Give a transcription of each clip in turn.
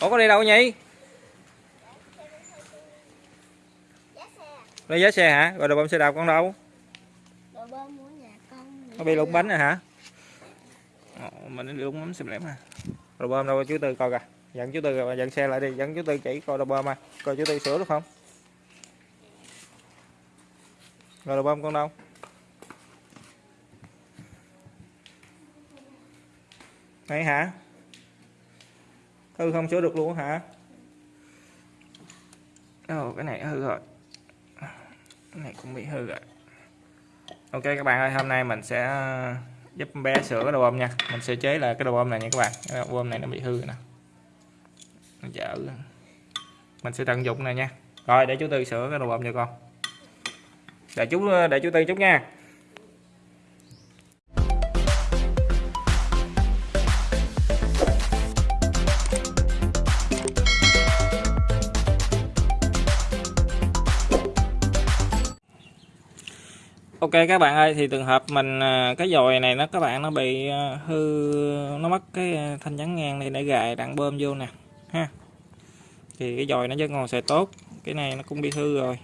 ủa có đi đâu nhỉ lấy giá xe hả? Rồi đồ bơm xe đạp con đâu? Đồ bơm của nhà con nó bị lủng bánh rồi hả? Ồ, mình đi lủng bánh xem lẻm à. Đồ bơm đâu chú tư coi kìa dẫn chú tư dẫn xe lại đi. Dẫn chú tư chỉ coi đồ bơm à. Coi chú tư sửa được không? Rồi đồ bơm con đâu? Này hả hư không sửa được luôn hả? Ồ, cái này hư rồi. Cái này cũng bị hư rồi. Ok các bạn ơi hôm nay mình sẽ ờ, giúp bé sửa cái đồ bơm nha. Mình sẽ chế là cái đồ bơm này nha các bạn. Cái đồ bơm này nó bị hư rồi nè. Nó dở mình sẽ tận dụng này nha. Rồi để chú tư sửa cái đồ bơm cho con. Để chú ờ, để chú tư chút nha. Ok, các bạn ơi, thì trường hợp mình à, cái dòi này nó, các bạn nó bị à, hư, nó mất cái à, thanh chắn ngang này để gài đạn bơm vô nè, ha. Thì cái dòi nó vẫn còn xài tốt, cái này nó cũng bị hư rồi.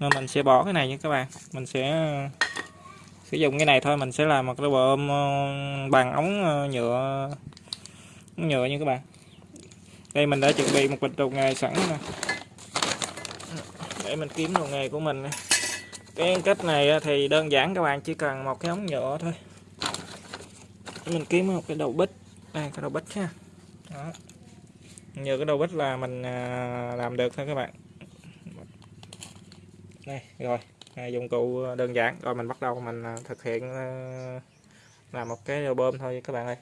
Nên mình sẽ bỏ cái này nha các bạn, mình sẽ sử dụng cái này thôi, mình sẽ làm một cái bơm bằng ống nhựa ống nhựa như các bạn. Đây, mình đã chuẩn bị một bịch đồ nghề sẵn nè. Để mình kiếm đồ nghề của mình này cái cách này thì đơn giản các bạn chỉ cần một cái ống nhựa thôi. Mình kiếm một cái đầu bích đây cái đầu bích ha. Đó. Nhờ cái đầu bích là mình à, làm được thôi các bạn. Đây rồi. À, dụng cụ đơn giản. Rồi mình bắt đầu mình à, thực hiện à, làm một cái bơm thôi các bạn ơi.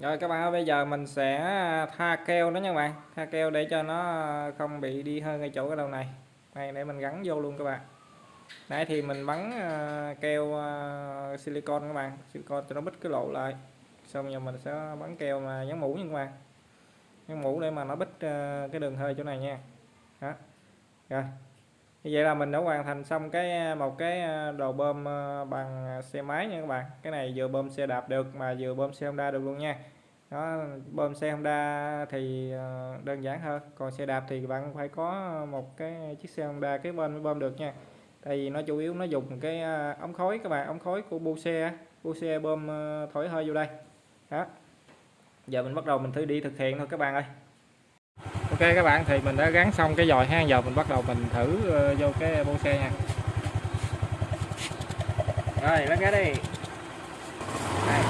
Rồi các bạn ơi, bây giờ mình sẽ à, tha keo đó nha các bạn. Tha keo để cho nó à, không bị đi hơi ngay chỗ cái đầu này. Này để mình gắn vô luôn các bạn. Nãy thì mình bắn à, keo silicon các bạn. Silicon cho nó bít cái lỗ lại. Xong giờ mình sẽ bắn keo mà dán mũ nha các bạn. Dán mũ để mà nó bít cái đường hơi chỗ này nha. Đó. Rồi như vậy là mình đã hoàn thành xong cái à, một cái à, đầu bơm à, bằng xe máy nha các bạn. Cái này vừa bơm xe đạp được mà vừa bơm xe Honda được luôn nha. Đó, bơm xe Honda thì đơn giản hơn còn xe đạp thì bạn phải có một cái chiếc xe Honda cái bên mới bơm được nha. Tại vì nó chủ yếu nó dùng cái ống khói các bạn, ống khói của bu xe bu xe bơm thổi hơi vô đây. Đó. Giờ mình bắt đầu mình thử đi thực hiện thôi các bạn ơi các bạn thì mình đã gắn xong cái dòi ha. Giờ mình bắt đầu mình thử uh, vô cái bô xe nha. Rồi bắt cái đi. Đây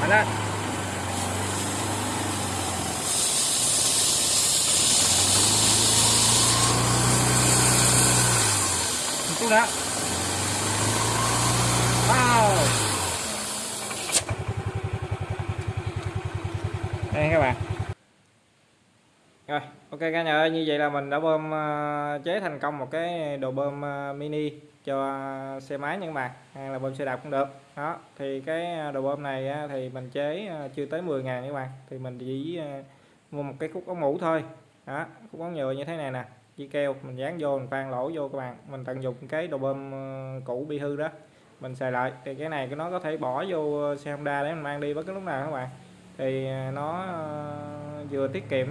mạnh lên. Một chút nữa. Wow. Đây các bạn rồi, ok cả nhà ơi, như vậy là mình đã bơm ờ, chế thành công một cái đồ bơm ờ, mini cho xe máy những bạn hay là bơm xe đạp cũng được. Đó, thì cái ờ, đồ bơm này thì mình chế chưa tới 10 ngàn các bạn thì mình chỉ mua một cái khúc ống mũ thôi. Đó, khúc ống nhựa như thế này nè, chỉ keo, mình dán vô, mình khoan lỗ vô các bạn. Mình tận dụng cái đồ bơm cũ bị hư đó, mình xài lại. Thì cái này nó có thể bỏ vô xe Honda để mình mang đi bất cứ lúc nào các bạn. Thì nó vừa tiết kiệm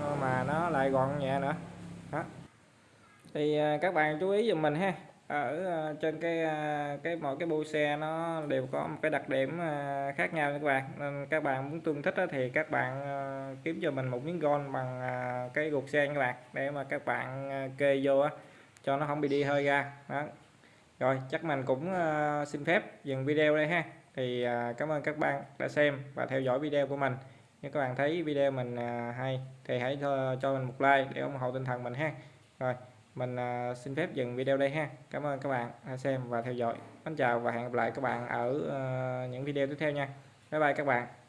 Ờ, mà nó lại gọn nhẹ nữa. Đó. Thì à, các bạn chú ý giùm mình ha. Ở à, trên cái à, cái mỗi cái bu xe nó đều có một cái đặc điểm khác nhau nha các bạn. Nên các bạn muốn tương thích thì các bạn kiếm cho mình một miếng gôn bằng cái gục xe các bạn, để mà các bạn kê vô cho nó không bị đi hơi ra. Đó. Rồi, chắc mình cũng xin phép dừng video đây ha. Thì cảm ơn các bạn đã xem và theo dõi video của mình nếu các bạn thấy video mình à, hay thì hãy cho, cho mình một like để ủng hộ tinh thần mình ha. Rồi mình à, xin phép dừng video đây ha. Cảm ơn các bạn đã xem và theo dõi. Xin chào và hẹn gặp lại các bạn ở à, những video tiếp theo nha. Bye bye các bạn.